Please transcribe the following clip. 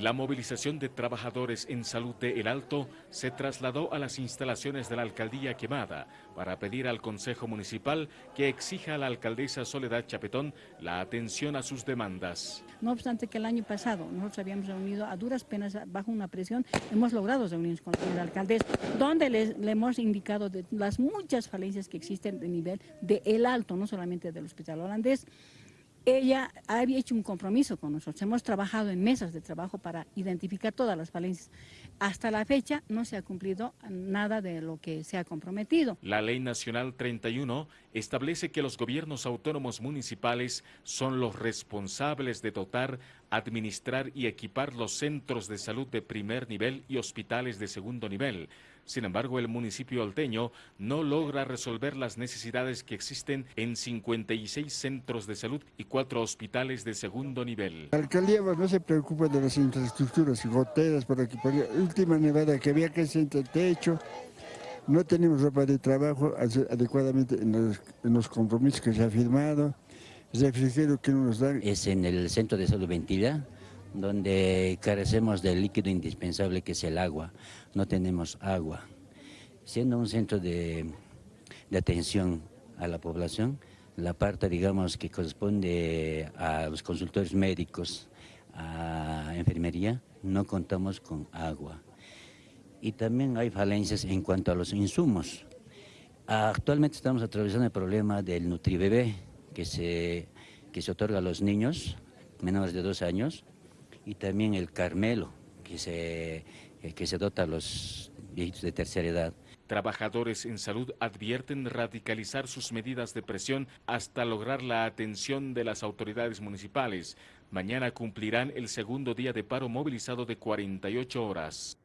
La movilización de trabajadores en salud de El Alto se trasladó a las instalaciones de la alcaldía quemada para pedir al Consejo Municipal que exija a la alcaldesa Soledad Chapetón la atención a sus demandas. No obstante que el año pasado nosotros habíamos reunido a duras penas bajo una presión, hemos logrado reunirnos con el alcaldesa, donde le, le hemos indicado de las muchas falencias que existen de nivel de El Alto, no solamente del hospital holandés, ella había hecho un compromiso con nosotros. Hemos trabajado en mesas de trabajo para identificar todas las falencias. Hasta la fecha no se ha cumplido nada de lo que se ha comprometido. La Ley Nacional 31 establece que los gobiernos autónomos municipales son los responsables de dotar, administrar y equipar los centros de salud de primer nivel y hospitales de segundo nivel. Sin embargo, el municipio alteño no logra resolver las necesidades que existen en 56 centros de salud y cuatro hospitales de segundo nivel. La alcaldía pues, no se preocupa de las infraestructuras, goteras, por aquí, por última nevada que había que sentar el techo, no tenemos ropa de trabajo adecuadamente en los, compromisos que se ha firmado, Es en el centro de salud Ventilla, donde carecemos del líquido indispensable que es el agua. No tenemos agua. Siendo un centro de, atención a la población, la parte, digamos, que corresponde a los consultores médicos, a enfermería, no contamos con agua. Y también hay falencias en cuanto a los insumos. Actualmente estamos atravesando el problema del Nutribebé, que se, que se otorga a los niños menores de dos años, y también el Carmelo, que se, eh, que se dota a los viejitos de tercera edad. Trabajadores en salud advierten radicalizar sus medidas de presión hasta lograr la atención de las autoridades municipales. Mañana cumplirán el segundo día de paro movilizado de 48 horas.